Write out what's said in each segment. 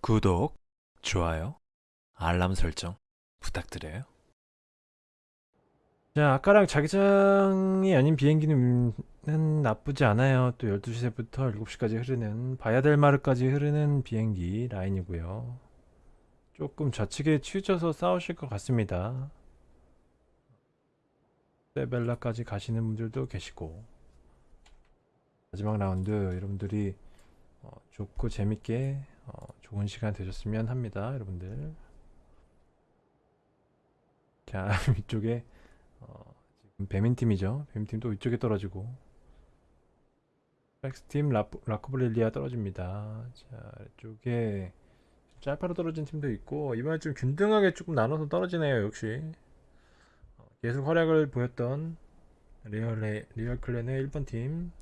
구독, 좋아요, 알람 설정 부탁드려요. 자, 아까랑 자기장이 아닌 비행기는 나쁘지 않아요. 또 12시부터 7시까지 흐르는 바야델마르까지 흐르는 비행기 라인이고요. 조금 좌측에 치우쳐서 싸우실 것 같습니다. 세벨라까지 가시는 분들도 계시고 마지막 라운드 여러분들이 어, 좋고 재밌게 어, 좋은 시간 되셨으면 합니다 여러분들. 자 위쪽에 어, 지금 배민팀이죠. 배민팀 또 위쪽에 떨어지고. 백스팀 라코블릴리아 떨어집니다. 자 이쪽에 짤파로 떨어진 팀도 있고 이번에 좀 균등하게 조금 나눠서 떨어지네요 역시. 어, 계속 활약을 보였던 리얼, 리얼 clan의 1번 팀.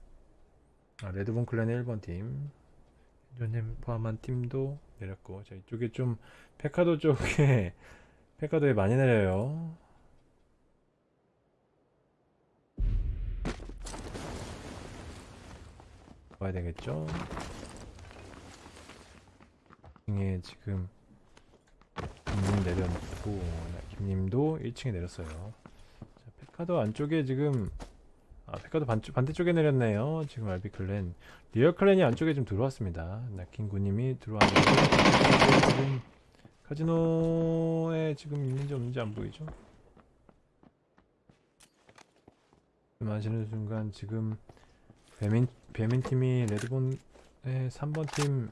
아, 레드본 clan의 1번 팀 현님 포함한 팀도 내렸고 자 이쪽에 좀 페카도 쪽에 페카도에 많이 내려요. 봐야 되겠죠? 에 지금 김님 내려놓고 김님도 1층에 내렸어요. 자, 페카도 안쪽에 지금 아 페카도 반, 반대쪽에 내렸네요. 지금 알비 clan 리얼 clan이 안쪽에 좀 들어왔습니다. 나킹구님이 들어왔는데 카지노에 지금 있는지 없는지 안 보이죠? 마시는 순간 지금 배민, 배민 팀이 레드본의 3번 팀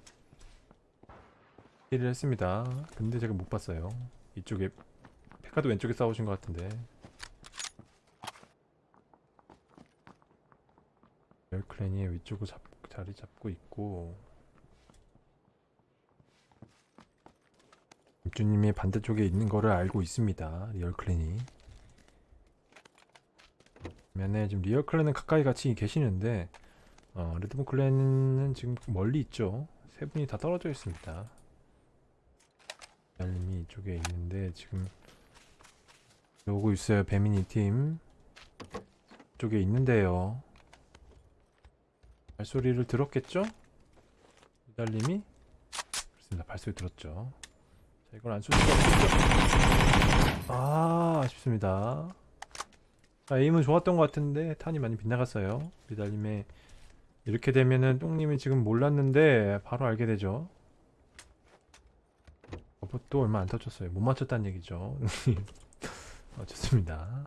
힐을 했습니다. 근데 제가 못 봤어요. 이쪽에 페카도 왼쪽에 싸우신 것 같은데 열클랜이 위쪽으로 잡, 자리 잡고 있고. 입주님이 반대쪽에 있는 거를 알고 있습니다 리얼클랜이. 면에 지금 리얼클랜은 가까이 같이 계시는데 어, 레드본 클랜은 지금 멀리 있죠. 세 분이 다 떨어져 있습니다. 달님이 이쪽에 있는데 지금 오고 있어요 배미니 팀. 쪽에 있는데요 발소리를 들었겠죠? 이달님이? 그렇습니다. 발소리 들었죠. 자 이걸 안 쏠 수가 없겠죠 아 아쉽습니다. 자 에임은 좋았던 것 같은데 탄이 많이 빗나갔어요. 미달님의 이렇게 되면은 똥님이 지금 몰랐는데 바로 알게 되죠. 또 얼마 안 터졌어요. 못 맞췄다는 얘기죠. 어, 좋습니다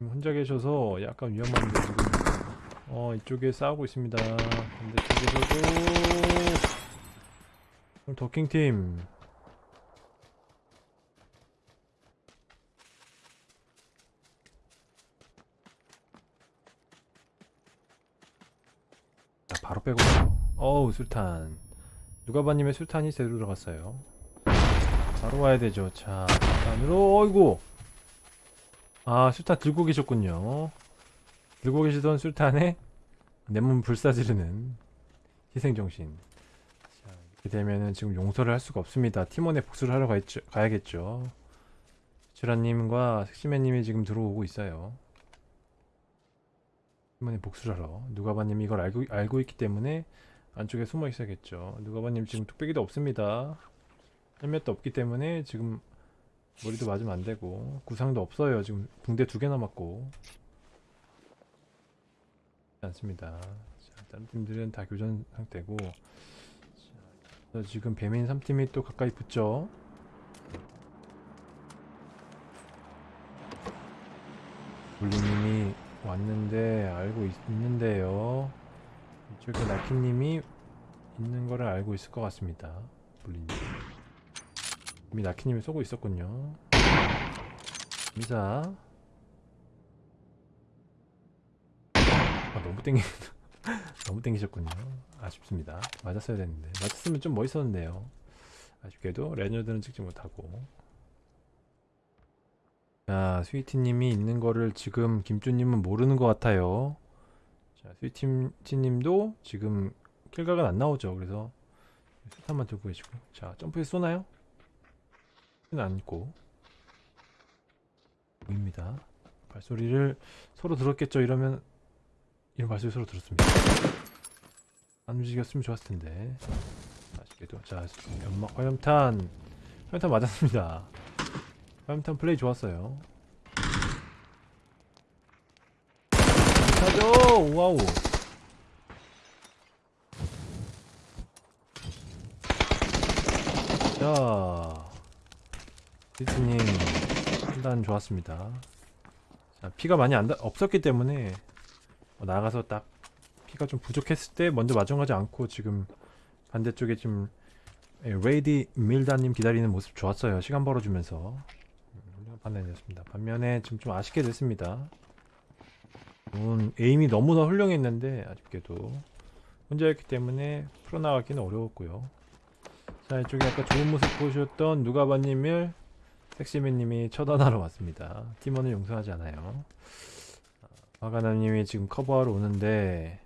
혼자 계셔서 약간 위험한데 지금 어 이쪽에 싸우고 있습니다. 반대쪽에서도 더킹팀. 자 바로 빼고. 어우 술탄. 누가바님의 술탄이 새로 들어갔어요. 바로 와야 되죠. 자 술탄으로 어이구 아 술탄 들고 계셨군요. 들고 계시던 술탄에 내 몸 불사지르는 희생정신. 자, 이렇게 되면은 지금 용서를 할 수가 없습니다. 팀원에 복수를 하러 가있죠, 가야겠죠. 주라님과 색시맨님이 지금 들어오고 있어요. 팀원에 복수를 하러. 누가바님이 이걸 알고, 알고 있기 때문에 안쪽에 숨어 있어야겠죠. 누가바님 지금 뚝배기도 없습니다. 헬멧도 없기 때문에 지금 머리도 맞으면 안되고. 구상도 없어요. 지금 붕대 두 개 남았고. 않습니다. 자, 다른 팀들은 다 교전 상태고. 자, 지금 배민 3팀이 또 가까이 붙죠? 물리님이 왔는데 알고 있, 는데요. 이쪽에 나키님이 있는 거를 알고 있을 것 같습니다. 물리님 이미 나키님이 쏘고 있었군요. 미사. 아 너무 땡기 너무 땡기셨군요. 아쉽습니다. 맞았어야 됐는데. 맞았으면 좀 멋있었는데요. 아쉽게도 레저드는 찍지 못하고. 자 스위티님이 있는 거를 지금 김주님은 모르는 것 같아요. 자 스위티님도 지금 킬각은 안 나오죠. 그래서 스탄만 들고 계시고. 자 점프해서 쏘나요? 않고 보입니다 발소리를 서로 들었겠죠 이러면 이런 발소리 서로 들었습니다. 안 움직였으면 좋았을 텐데. 아쉽게도 자 연막 화염탄 화염탄 맞았습니다. 화염탄 플레이 좋았어요. 가죠 와우. 자 디트님 판단 좋았습니다. 자, 피가 많이 안 다, 없었기 때문에 어, 나가서 딱 피가 좀 부족했을 때 먼저 마중하지 않고 지금 반대쪽에 좀 예, 레이디 밀다님 기다리는 모습 좋았어요. 시간 벌어주면서 음, 훌륭한 판단이었습니다. 반면에 지금 좀 아쉽게 됐습니다. 음, 에임이 너무나 훌륭했는데 아쉽게도 혼자였기 때문에 풀어나가기는 어려웠고요. 자 이쪽에 아까 좋은 모습 보셨던 누가바님을 섹시맨님이 처단하러 왔습니다. 팀원을 용서하지 않아요. 화가나님이 지금 커버하러 오는데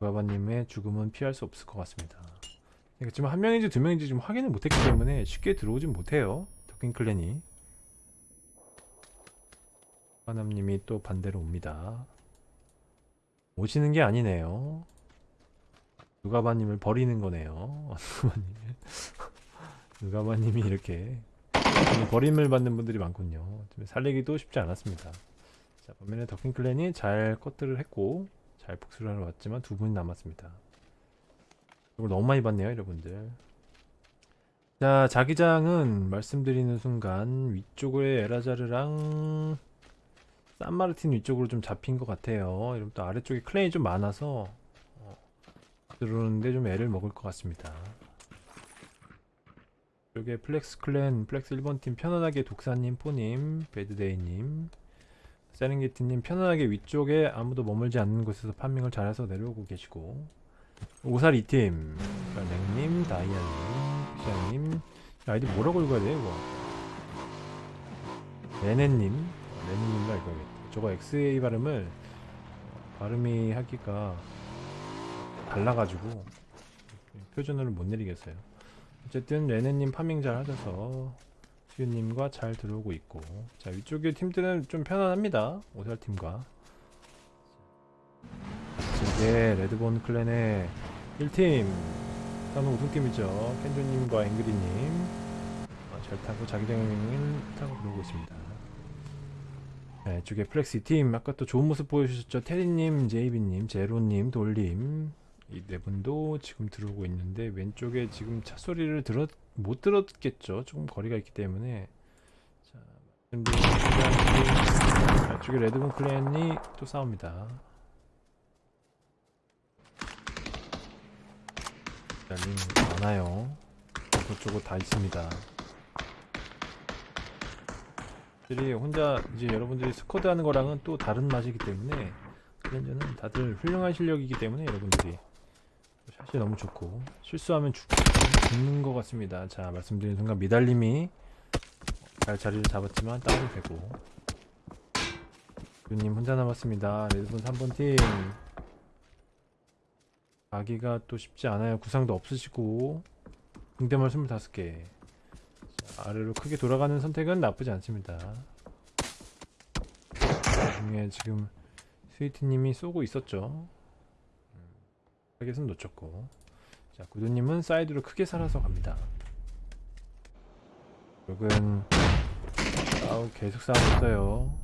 누가바님의 죽음은 피할 수 없을 것 같습니다. 지금 한 명인지 두 명인지 지금 확인을 못했기 때문에 쉽게 들어오진 못해요. 더킹 클랜이. 화가남님이 또 반대로 옵니다. 오시는 게 아니네요. 누가바님을 버리는 거네요. 누가바님. 누가바님이 이렇게 버림을 받는 분들이 많군요. 좀 살리기도 쉽지 않았습니다. 자, 반면에 더킹 클랜이 잘 커트를 했고 잘 복수를 하러 왔지만 두 분이 남았습니다. 이걸 너무 많이 봤네요, 여러분들. 자, 자기장은 말씀드리는 순간 위쪽에 에라자르랑 산마르틴 위쪽으로 좀 잡힌 것 같아요. 여러분 또 아래쪽에 clan이 좀 많아서 어, 들어오는데 좀 애를 먹을 것 같습니다. 여기에 플렉스 clan, 플렉스 1번 팀 편안하게 독사님, 포님, 배드데이님, 세렝게티님 편안하게 위쪽에 아무도 머물지 않는 곳에서 farming을 잘해서 내려오고 계시고 오살 2팀, 냉님, 다이아님, 픽샤님 아이디 뭐라고 읽어야 돼 이거? 레네님, 레네님가 읽어야겠다. 저거 XA 발음을 발음이 하기가 달라가지고 표준어를 못 내리겠어요. 어쨌든 레네님 파밍 잘 하셔서 수유님과 잘 들어오고 있고. 자 위쪽의 팀들은 좀 편안합니다. 오살팀과. 이게 레드본 클랜의 1팀. 다음은 우승팀이죠. 켄조님과 앵그리님. 어, 잘 타고 자기장을 타고 들어오고 있습니다. 네, 이쪽에 플렉스 2팀. 아까 또 좋은 모습 보여주셨죠? 테리님, 제이비님, 제로님, 돌님 이 네 분도 지금 들어오고 있는데 왼쪽에 지금 차 소리를 들었 못 들었겠죠. 조금 거리가 있기 때문에 자, 말씀드린 쪽에 레드본 clan이 또 싸웁니다. 자, 링 많아요. 저쪽으로 다 있습니다. 들이 혼자 이제 여러분들이 스쿼드 하는 거랑은 또 다른 맛이기 때문에 클랜저는 다들 훌륭한 실력이기 때문에 여러분들이 샷이 너무 좋고 실수하면 죽, 죽는 것 같습니다. 자 말씀드린 순간 미달님이 잘 자리를 잡았지만 다운이 되고. 유님 혼자 남았습니다. 레드분 3번 팀. 가기가 또 쉽지 않아요. 구상도 없으시고. 등대말 25개. 자, 아래로 크게 돌아가는 선택은 나쁘지 않습니다. 그 중에 지금 스위트님이 쏘고 있었죠 타겟은 놓쳤고. 자 구두님은 사이드로 크게 살아서 갑니다. 여긴 아우 계속 싸우고 있어요.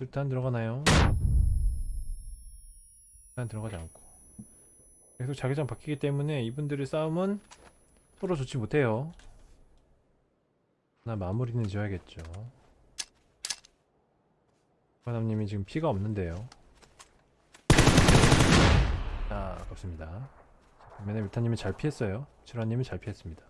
일단 들어가나요? 일단 들어가지 않고. 계속 자기장 바뀌기 때문에 이분들의 싸움은 서로 좋지 못해요. 하나 마무리는 지어야겠죠 화남님이 지금 피가 없는데요. 아 아깝습니다. 반면에 밀타님이 잘 피했어요. 칠화님이 잘 피했습니다.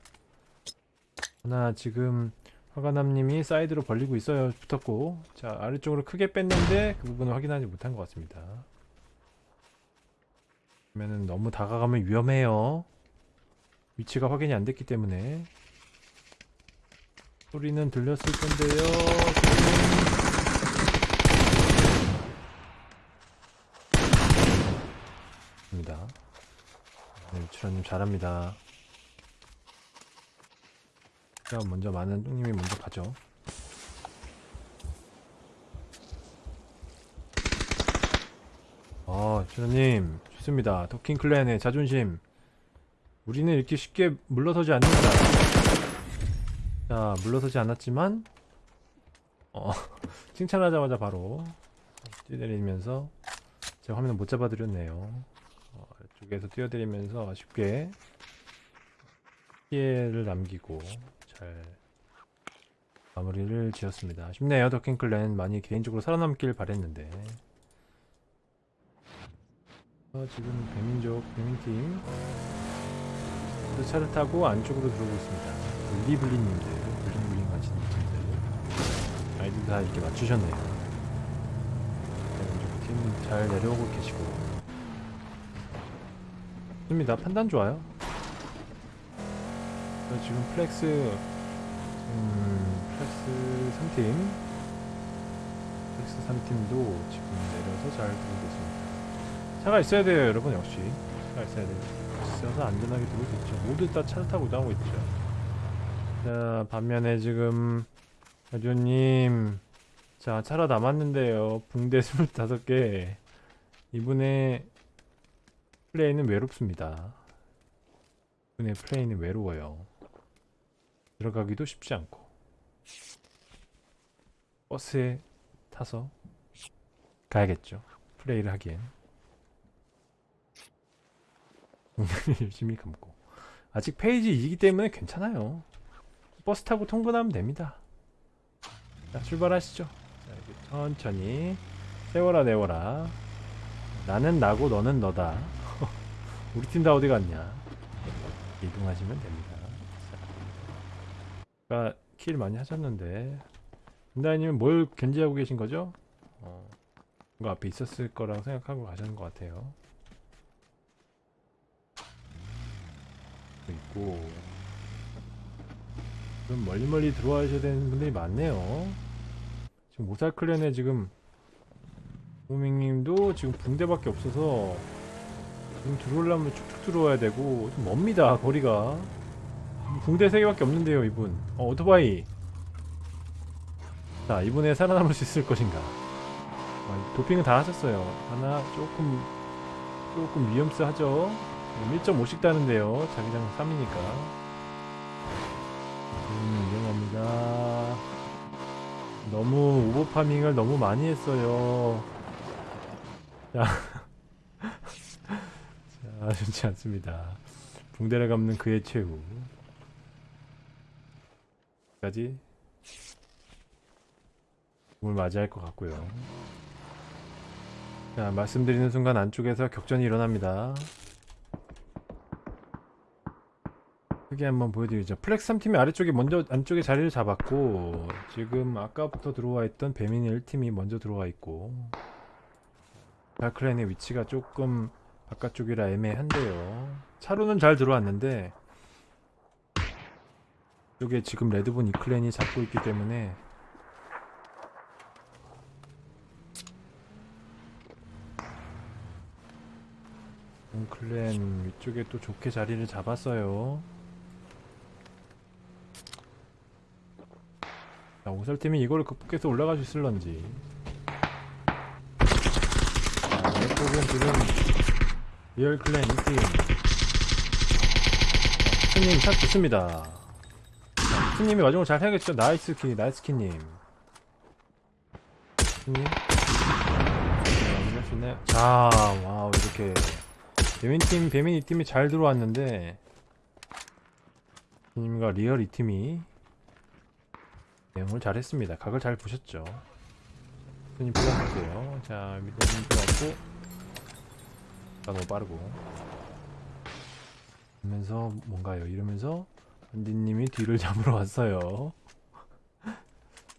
하나 지금 화가남님이 사이드로 벌리고 있어요. 붙었고 자 아래쪽으로 크게 뺐는데 그 부분을 확인하지 못한 것 같습니다. 그러면은 너무 다가가면 위험해요. 위치가 확인이 안 됐기 때문에. 소리는 들렸을 텐데요 잘합니다. 제가 먼저 많은 형님이 먼저 가죠. 아 주님 좋습니다. 토킹클랜의 자존심. 우리는 이렇게 쉽게 물러서지 않는다. 자 물러서지 않았지만 어 칭찬하자마자 바로 뛰내리면서 제가 화면을 못 잡아드렸네요. 쪽에서 뛰어내리면서 쉽게 피해를 남기고 잘 마무리를 지었습니다. 쉽네요. 도킹 클랜 많이 개인적으로 살아남길 바랬는데. 어, 지금 배민족 배민팀 그 차를 타고 안쪽으로 들어오고 있습니다. 블리블리님들, 블링블링 하시는 분들. 아이들 다 이렇게 맞추셨네요. 배민족 팀 잘 내려오고 계시고 좋습니다. 판단 좋아요. 저 지금 플렉스 음, 플렉스 3팀 플렉스 3팀도 지금 내려서 잘 들어오고 있습니다. 차가 있어야 돼요 여러분 역시 차가 있어야 돼요 있어서 안전하게 수 있죠 모두 다 차를 타고 나오고 있죠 자 반면에 지금 가조님 자 차라 남았는데요 붕대 25개 이분의 플레이는 외롭습니다. 이분의 플레이는 외로워요. 들어가기도 쉽지 않고. 버스에 타서 가야겠죠. 플레이를 하기엔. 열심히 감고. 아직 phase 2이기 때문에 괜찮아요. 버스 타고 통근하면 됩니다. 자 출발하시죠. 자 천천히 세워라 내워라. 나는 나고 너는 너다 우리 팀 다 어디 갔냐? 이동하시면 됩니다. 자, 아까 kill 많이 하셨는데. 은다이님은 뭘 견제하고 계신 거죠? 어, 뭔가 앞에 있었을 거라고 생각하고 가시는 것 같아요. 있고. 좀 멀리 멀리 들어와셔야 되는 분들이 많네요. 지금 모살클랜에 지금 호밍님도 지금 붕대밖에 없어서 지금 들어오려면 쭉쭉 들어와야 되고 좀 멉니다 거리가 붕대 3개밖에 없는데요 이분 어 오토바이 자 이번에 살아남을 수 있을 것인가 아, 도핑은 다 하셨어요 하나 조금 조금 위험스하죠 1.5씩 따는데요. 자기장 3이니까. 음, 위험합니다. 너무 오버파밍을 너무 많이 했어요. 자. 자, 좋지 않습니다. 붕대를 감는 그의 최후. 까지 을 맞이할 것 같고요. 자, 말씀드리는 순간 안쪽에서 격전이 일어납니다. 크게 한번 보여드리죠. 플렉스 3팀이 아래쪽에 먼저 안쪽에 자리를 잡았고 지금 아까부터 들어와 있던 배민이 1팀이 먼저 들어와 있고 다크라인의 위치가 조금 바깥쪽이라 애매한데요. 차로는 잘 들어왔는데 이게 지금 레드본 이clan이 잡고 있기 때문에 clan 위쪽에 또 좋게 자리를 잡았어요. 자, 오살팀이 이거를 극복해서 올라갈 수 있을런지. 자, 왼쪽은 지금 리얼 clan 2팀. 스님 샷 좋습니다. 자, 스님이 마지막으로 잘 해야겠죠? 나이스 키, 나이스 키님. 스님. 네, 네. 자, 와우, 이렇게. 배민팀, 배민 이 팀이 잘 들어왔는데, 스님과 리얼 이 팀이 내용을 잘했습니다. 각을 잘 보셨죠? 손님 불러볼게요. 자, 밑에님 들어왔고 아, 너무 빠르고 이러면서 뭔가요? 이러면서 안디님이 뒤를 잡으러 왔어요.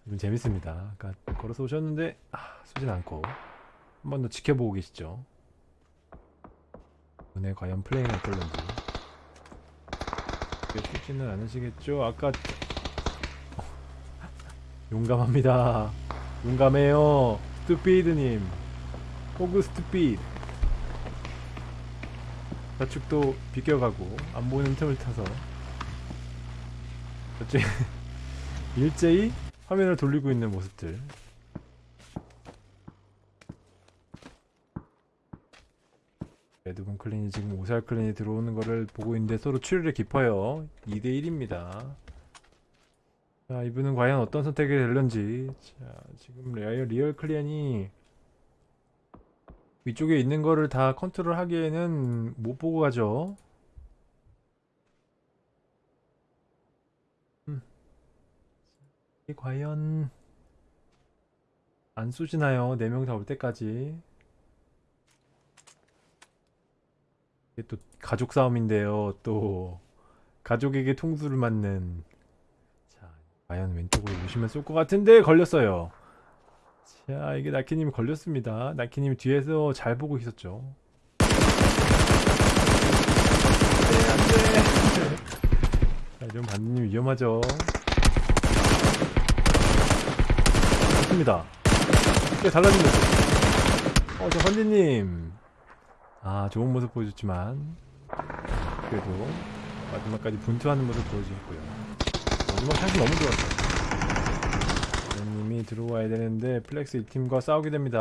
이분 재밌습니다. 아까 걸어서 오셨는데 아, 쏘진 않고 한 번 더 지켜보고 계시죠? 오늘 과연 플레이는 어떨런지 쉽지는 않으시겠죠? 아까 용감합니다. 용감해요. 스투피드님. 호그 스투피드. 좌측도 비껴가고 안 보이는 틈을 타서 어째 일제히 화면을 돌리고 있는 모습들 레드본 클린이 지금 오살 클린이 들어오는 거를 보고 있는데 서로 추리를 깊어요. 2대 1입니다. 자, 이분은 과연 어떤 선택이 될런지. 자, 지금 리얼, 리얼 clan이 위쪽에 있는 거를 다 컨트롤 하기에는 못 보고 가죠. 음. 과연 안 쏘지나요? 4명 다 올 때까지. 이게 또 가족 싸움인데요. 또 가족에게 통수를 맞는 자, 과연 왼쪽으로 오시면 쏠 것 같은데 걸렸어요. 자, 이게 나키님이 걸렸습니다. 나키님이 뒤에서 잘 보고 있었죠. 네, 안 돼. 자, 이런 반님 위험하죠. 좋습니다. 네, 달라진 모습. 어, 저 선지님. 아, 좋은 모습 보여줬지만. 그래도 마지막까지 분투하는 모습 보여주셨고요. 마지막 샷이 너무 좋았어요. 들어와야 되는데 플렉스 이 팀과 싸우게 됩니다.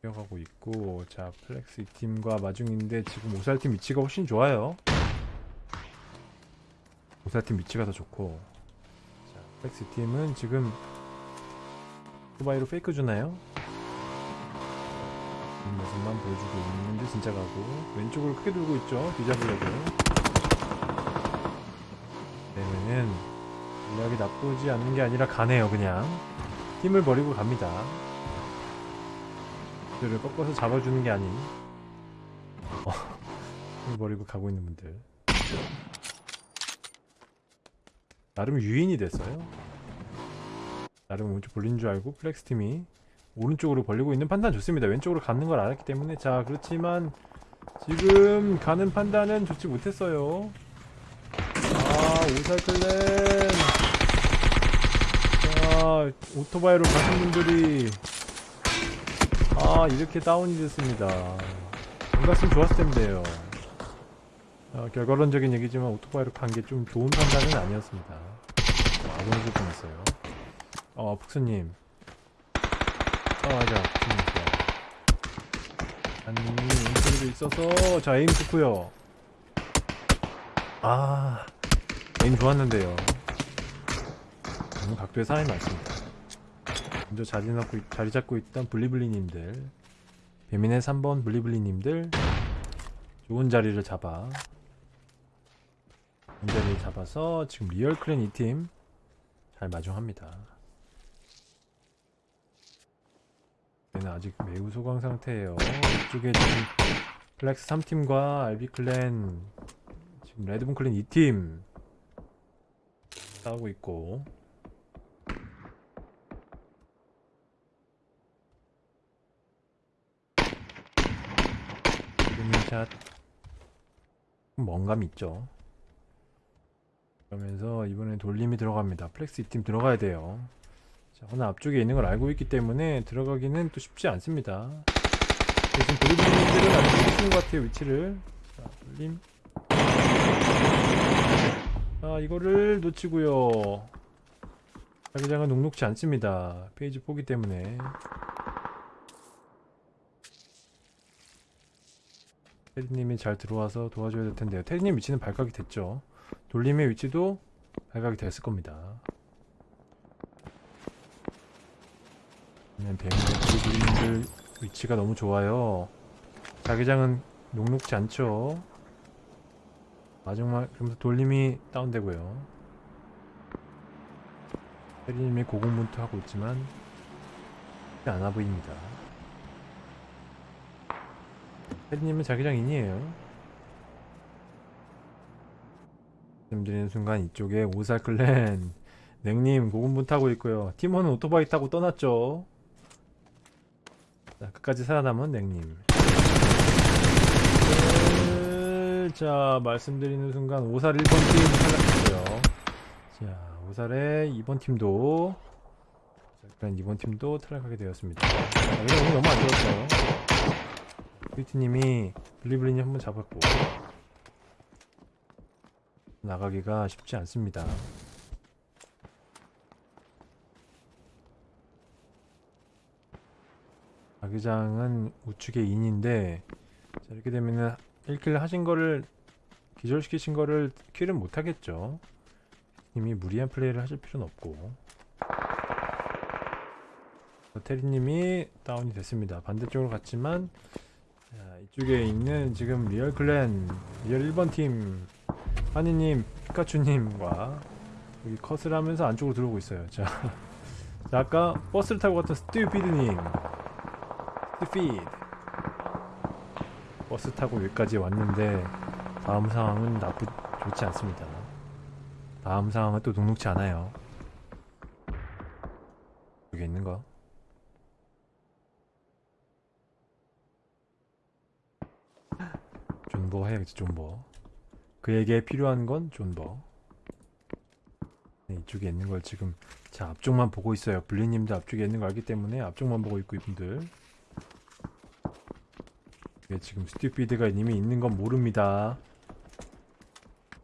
뛰어가고 있고 자 플렉스 이 팀과 마중인데 지금 오살팀 위치가 훨씬 좋아요. 오살팀 위치가 더 좋고 자 플렉스 이 팀은 지금 후바이로 페이크 주나요? 이 모습만 보여주고 있는데 진짜 가고 왼쪽으로 크게 돌고 있죠 뒤잡으려고 그러면은 전략이 나쁘지 않는 게 아니라 가네요 그냥. 힘을 버리고 갑니다. 그들을 꺾어서 잡아주는 게 아닌. 어, 힘을 버리고 가고 있는 분들. 나름 유인이 됐어요. 나름 오른쪽 벌린 줄 알고 플렉스 팀이 오른쪽으로 벌리고 있는 판단 좋습니다. 왼쪽으로 가는 걸 알았기 때문에. 자 그렇지만 지금 가는 판단은 좋지 못했어요. 아 오살clan 자 오토바이로 가신 분들이 아 이렇게 다운이 됐습니다. 안 갔으면 좋았을 텐데요. 아, 결과론적인 얘기지만 오토바이로 간 게 좀 좋은 판단은 아니었습니다. 아군을 뻔했어요. 어 푹스님. 아 맞아. 좋아 아니 인터뷰도 있어서 자 에임 좋고요. 아 에임 좋았는데요 너무 각도에 사람이 많습니다. 먼저 자리, 잡고, 있- 자리 잡고 있던 블리블리님들 배민의 3번 블리블리님들 좋은 자리를 잡아 좋은 자리를 잡아서 지금 리얼 clan 2팀 잘 마중합니다. 얘는 아직 매우 소강 상태예요. 이쪽에 지금 플렉스 3팀과 알비 clan 지금 레드본 clan 2팀 싸우고 있고 샷. 뭔감 있죠? 그러면서 이번엔 돌림이 들어갑니다. 플렉스 2팀 들어가야 돼요. 자, 하나 앞쪽에 있는 걸 알고 있기 때문에 들어가기는 또 쉽지 않습니다. 대신 돌림들은 아주 좋은 것 같아요 위치를. 자 돌림. 아 이거를 놓치고요. 자기장은 녹록지 않습니다. 페이지 포기 때문에 테리님이 잘 들어와서 도와줘야 될 텐데요. 테리님 위치는 발각이 됐죠? 돌림의 위치도 발각이 됐을 겁니다. 뱅의 돌림들 위치가 너무 좋아요. 자기장은 녹록지 않죠? 마지막 그러면서 돌림이 다운되고요. 테리님이 고공분투 하고 있지만 않아 보입니다 테리님은 자기장 인이에요. 말씀드리는 순간 이쪽에 오살클랜. 냉님 고군분 타고 있고요. 팀원은 오토바이 타고 떠났죠. 자 끝까지 살아남은 냉님. 네, 자 말씀드리는 순간 오살 1번 팀 탈락했고요. 자 오살의 2번 팀도 오살클랜 2번 팀도 탈락하게 되었습니다. 자, 이거 오늘 너무 안 좋았어요 트위트님이 블리블리님 한번 잡았고 나가기가 쉽지 않습니다. 자기장은 우측에 인인데 자, 이렇게 되면은 1킬 하신 거를 기절시키신 거를 kill은 못 하겠죠. 이미 무리한 플레이를 하실 필요는 없고. 테리님이 다운이 됐습니다. 반대쪽으로 갔지만 자, 이쪽에 있는 지금 리얼 clan 리얼 1번 팀 하니님 피카츄님과 여기 컷을 하면서 안쪽으로 들어오고 있어요. 자, 자 아까 버스를 타고 갔던 스튜피드님 스피드 버스 타고 여기까지 왔는데 다음 상황은 나쁘 좋지 않습니다. 다음 상황은 또 녹록치 않아요. 여기 있는 거. 존버 해야겠지 존버. 그에게 필요한 건 존버. 네, 이쪽에 있는 걸 지금 자 앞쪽만 보고 있어요. 블리님도 앞쪽에 있는 거 알기 때문에 앞쪽만 보고 있고 이분들. 이게 지금 스튜피드가 이미 있는 건 모릅니다.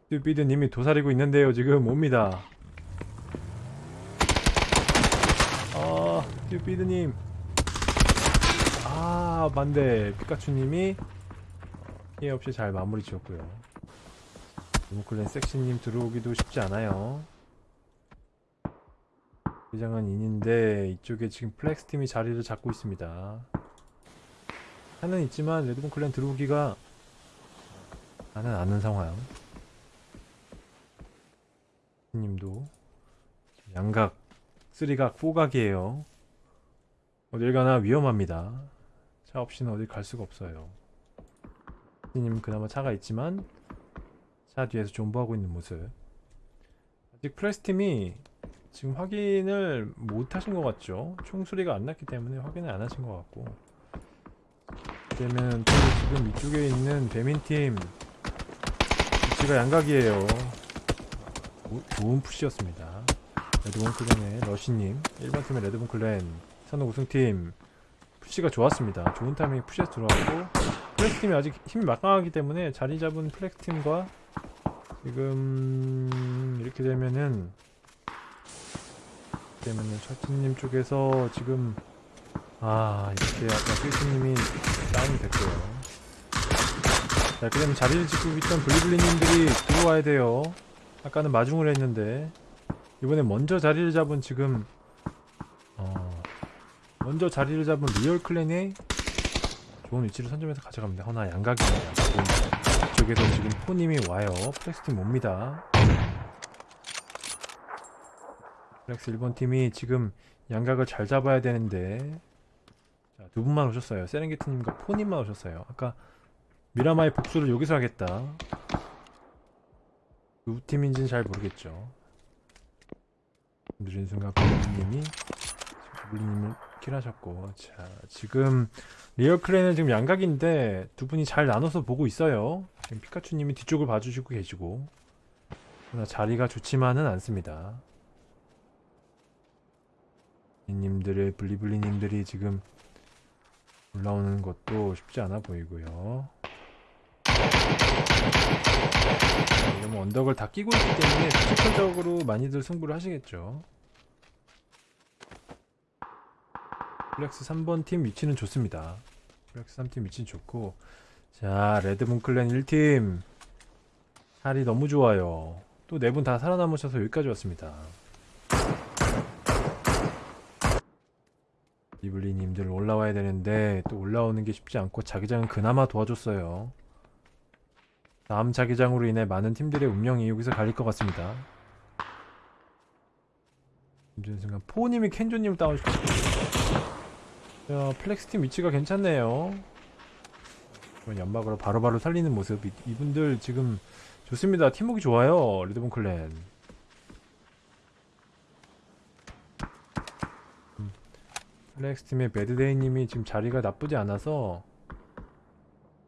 스튜피드 님이 도사리고 있는데요. 지금 옵니다. 아, 스튜피드 님. 아, 반대. 피카츄 님이 피해 없이 잘 마무리 지었고요. 모clan 섹시님 들어오기도 쉽지 않아요. 회장은 in인데 이쪽에 지금 플렉스 팀이 자리를 잡고 있습니다. 하는 있지만 레드본 clan 들어오기가 나는 아는 상황. 님도 양각, three각, four각이에요. 어딜 가나 위험합니다. 차 없이는 어딜 갈 수가 없어요. 님 그나마 차가 있지만 차 뒤에서 존버하고 있는 모습. 아직 플렉스 팀이 지금 확인을 못 하신 것 같죠? 총소리가 안 났기 때문에 확인을 안 하신 것 같고. 또 지금 이쪽에 있는 배민팀 위치가 양각이에요 오- 좋은 push였습니다 레드본 clan의 러시님 1번 팀의 레드본 clan 선호 우승팀 push가 좋았습니다. 좋은 타이밍에 push에서 들어왔고 플렉스 팀이 아직 힘이 막강하기 때문에 자리 잡은 플렉스 팀과 지금 이렇게 되면은 되면은 철진님 쪽에서 지금 아 이렇게 아까 필수님이 다운이 됐고요. 자 그다음에 자리를 짓고 있던 블리블리님들이 들어와야 돼요. 아까는 마중을 했는데 이번에 먼저 자리를 잡은 지금 어 먼저 자리를 잡은 리얼 clan이 좋은 위치를 선점해서 가져갑니다 허나 양각입니다 이쪽에서 지금 포님이 와요 플렉스팀 옵니다 플렉스 1번 팀이 지금 양각을 잘 잡아야 되는데 자, 두 분만 오셨어요. 세렝게티님과 포님만 오셨어요. 아까 미라마의 복수를 여기서 하겠다. 누구 팀인지는 잘 모르겠죠. 느린 순간 블리님이 블리님을 kill하셨고 자 지금 리얼 clan은 지금 양각인데 두 분이 잘 나눠서 보고 있어요. 지금 피카츄님이 뒤쪽을 봐주시고 계시고 그러나 자리가 좋지만은 않습니다. 님들의 블리블리님들이 지금 올라오는 것도 쉽지 않아 보이고요. 이러면 언덕을 다 끼고 있기 때문에 physical적으로 많이들 승부를 하시겠죠. 플렉스 3번 팀 위치는 좋습니다. 플렉스 3팀 위치는 좋고 자 레드문 클랜 1팀 자리 너무 좋아요. 또 네 분 다 살아남으셔서 여기까지 왔습니다. 이블리님들 올라와야 되는데 또 올라오는 게 쉽지 않고 자기장은 그나마 도와줬어요. 다음 자기장으로 인해 많은 팀들의 운명이 여기서 갈릴 것 같습니다. 힘든 순간 포님이 켄조님을 다운시켰어요. 야 플렉스팀 위치가 괜찮네요. 연막으로 바로바로 살리는 모습 이- 이분들 지금 좋습니다. 팀워크 좋아요. 레드본 clan. 플렉스 팀의 배드데이님이 지금 자리가 나쁘지 않아서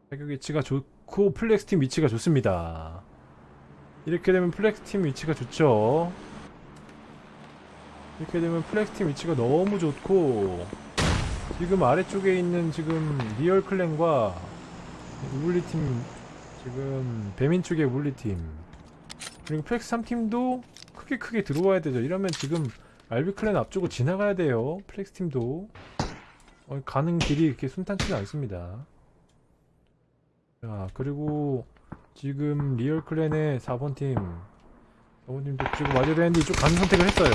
타격 위치가 좋고 플렉스 팀 위치가 좋습니다. 이렇게 되면 플렉스 팀 위치가 좋죠. 이렇게 되면 플렉스 팀 위치가 너무 좋고 지금 아래쪽에 있는 지금 리얼 clan과 우블리 팀 지금 배민 쪽의 우블리 팀 그리고 플렉스 3팀도 크게 크게 들어와야 되죠. 이러면 지금 알비 clan 앞쪽으로 지나가야 돼요. 플렉스 팀도. 어, 가는 길이 이렇게 순탄치가 않습니다. 자, 그리고 지금 리얼 clan의 4번 팀, 4번 팀도 지금 맞아야 되는데 이쪽 가는 선택을 했어요.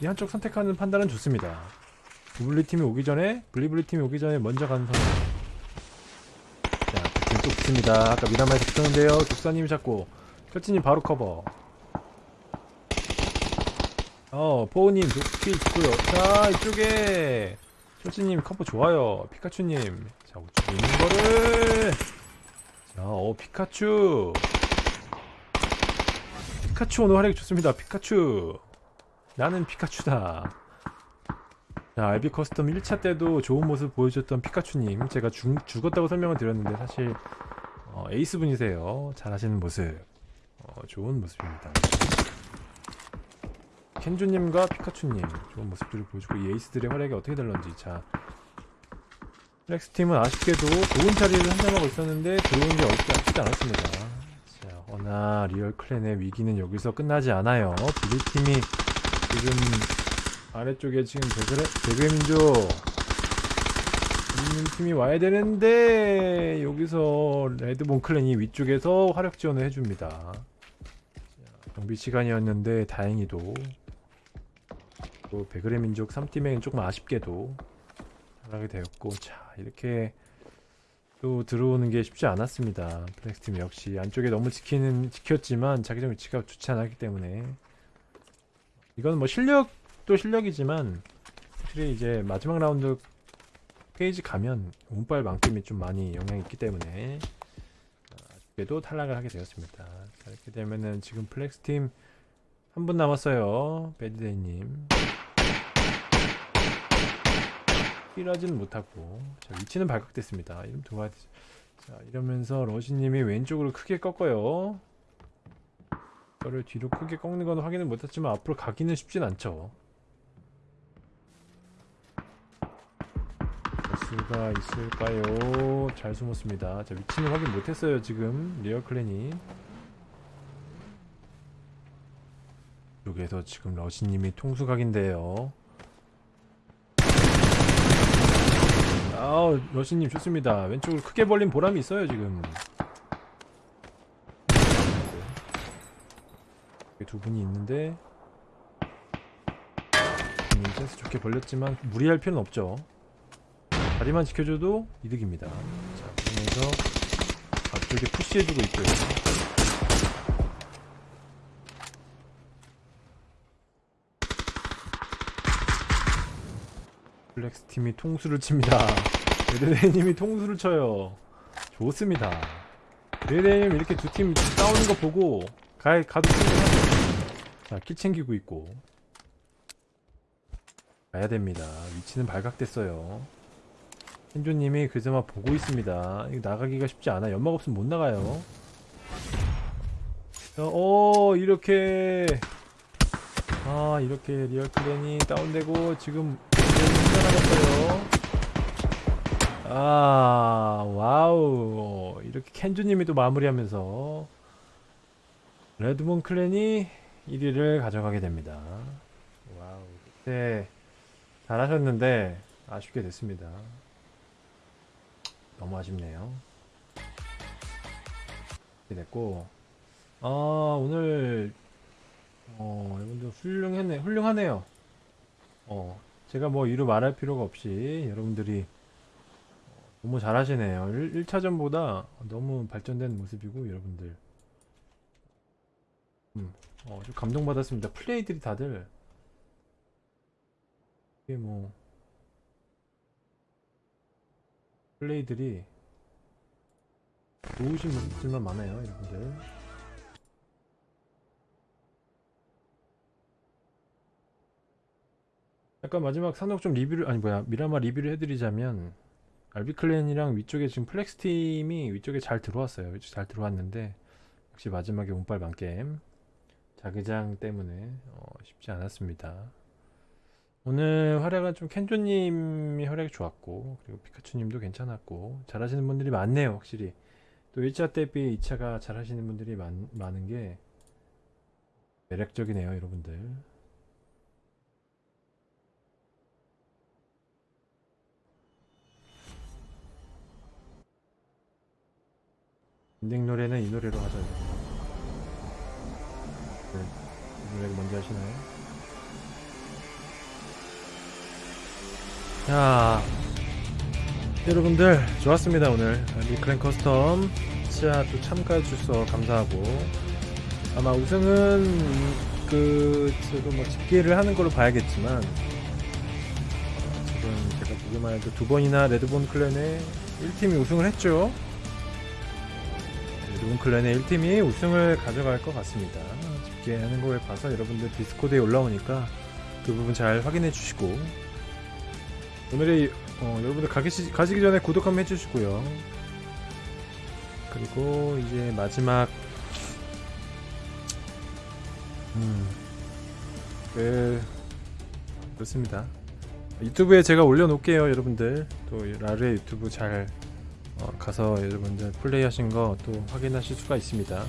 이 한쪽 선택하는 판단은 좋습니다. 블리 팀이 오기 전에, 블리블리 팀이 오기 전에 먼저 가는 선택. 자, 지금 또 붙습니다. 아까 미라마에서 붙었는데요. 독사님이 잡고, 철진님 바로 커버. 어, 포우님 도끼 있고요. 자, 이쪽에 철진님 커버 좋아요. 피카츄님, 자 우측에 있는 거를, 자, 어 피카츄. 피카츄 오늘 활약이 좋습니다. 피카츄. 나는 피카츄다. 자, 알비 custom 1차 때도 좋은 모습 보여줬던 피카츄님, 제가 죽, 죽었다고 설명을 드렸는데 사실 어, 에이스 분이세요. 잘하시는 모습, 어, 좋은 모습입니다. 켄주님과 피카츄님 좋은 모습들을 보여주고 이 에이스들의 활약이 어떻게 될런지 자 플렉스팀은 아쉽게도 좋은 자리를 선점하고 있었는데 들어오는 게 어렵지 않지 않았습니다 자 허나 리얼 clan의 위기는 여기서 끝나지 않아요 블리팀이 지금 아래쪽에 지금 배그레, 배그의 민족 있는 팀이 와야 되는데 여기서 레드본 clan이 위쪽에서 화력 지원을 해줍니다. 자, 정비 시간이었는데 다행히도. 또 배그의 민족 3팀에는 조금 아쉽게도 잘하게 되었고 자 이렇게 또 들어오는 게 쉽지 않았습니다. 플렉스팀 역시 안쪽에 너무 지키는 지켰지만 자기장 위치가 좋지 않았기 때문에. 이건 뭐 실력 도 실력이지만 확실히 이제 마지막 라운드 phase 가면 운빨 만큼이 좀 많이 영향이 있기 때문에 아쉽게도 탈락을 하게 되었습니다. 자, 이렇게 되면은 지금 플렉스팀 한 분 남았어요 배드데이님. heal하지는 못하고. 자 위치는 발각됐습니다. 이름 도와야 되죠 자 이러면서 러시님이 왼쪽으로 크게 꺾어요. 저를 뒤로 크게 꺾는 건 확인은 못했지만 앞으로 가기는 쉽진 않죠 수가 있을까요? 잘 숨었습니다. 자 위치는 확인 못했어요 지금. 리얼 clan이 여기에서 지금 러시님이 통수각인데요. 아우 러시님 좋습니다. 왼쪽을 크게 벌린 보람이 있어요 지금. 두 분이 있는데 음, 센스 좋게 벌렸지만 무리할 필요는 없죠 다리만 지켜줘도 이득입니다 자 그러면서 앞쪽에 푸시해주고 있고요 블랙스 팀이 통수를 칩니다. 레드데이님이 통수를 쳐요. 좋습니다. 레드데이님 이렇게 두 팀 싸우는 거 보고 가, 가도 충분하죠. 자, 킬 챙기고 있고. 가야 됩니다. 위치는 발각됐어요. Hen조님이 그저마 보고 있습니다. 이거 나가기가 쉽지 않아. 연막 없으면 못 나가요. 자, 어, 이렇게. 아, 이렇게 리얼 clan이 다운되고, 지금 나갔어요. 아, wow. 이렇게 켄주님이 또 마무리하면서 레드본 clan이 1위를 가져가게 됩니다. wow. 네. 잘하셨는데 아쉽게 됐습니다. 너무 아쉽네요. 이렇게 됐고, 아, 오늘, 어, 여러분들 훌륭했네, 훌륭하네요. 어, 제가 뭐 이루 말할 필요가 없이 여러분들이 너무 잘하시네요. 1, 1차전보다 너무 발전된 모습이고 여러분들 음, 어, 좀 감동받았습니다. 플레이들이 다들 이게 뭐 플레이들이 좋으신 모습들만 많아요, 여러분들. 약간 마지막 산옥 좀 리뷰를 아니 뭐야 미라마 리뷰를 해드리자면 알비클랜이랑 위쪽에 지금 플렉스 팀이 위쪽에 잘 들어왔어요. 위쪽 잘 들어왔는데 역시 마지막에 운빨 만게임 자기장 때문에 어, 쉽지 않았습니다 오늘 활약은 좀 켄조님이 활약이 좋았고 그리고 피카츄님도 괜찮았고 잘하시는 분들이 많네요 확실히. 또 1차 대비 2차가 잘하시는 분들이 많, 많은 게 매력적이네요 여러분들. 인딩 노래는 이 노래로 하자. 네, 이 노래 먼저 하시나요? 자, 여러분들 좋았습니다 오늘 리클랜 커스텀 치아 또 참가해 주셔서 감사하고 아마 우승은 그 지금 뭐 집계를 하는 걸로 봐야겠지만 어, 지금 제가 보기만 해도 두 번이나 레드본 클랜의 1팀이 우승을 했죠. 레드본 클랜의 1팀이 우승을 가져갈 것 같습니다. 집계하는 걸 봐서 여러분들 디스코드에 올라오니까 그 부분 잘 확인해 주시고 오늘의 어, 여러분들 가기, 가시기 전에 구독 한번 해주시고요. 그리고 이제 마지막 음, 그 그렇습니다. 유튜브에 제가 올려놓을게요, 여러분들. 또 라르의 유튜브 잘 어, 가서 여러분들 플레이 하신 거 또 확인하실 수가 있습니다.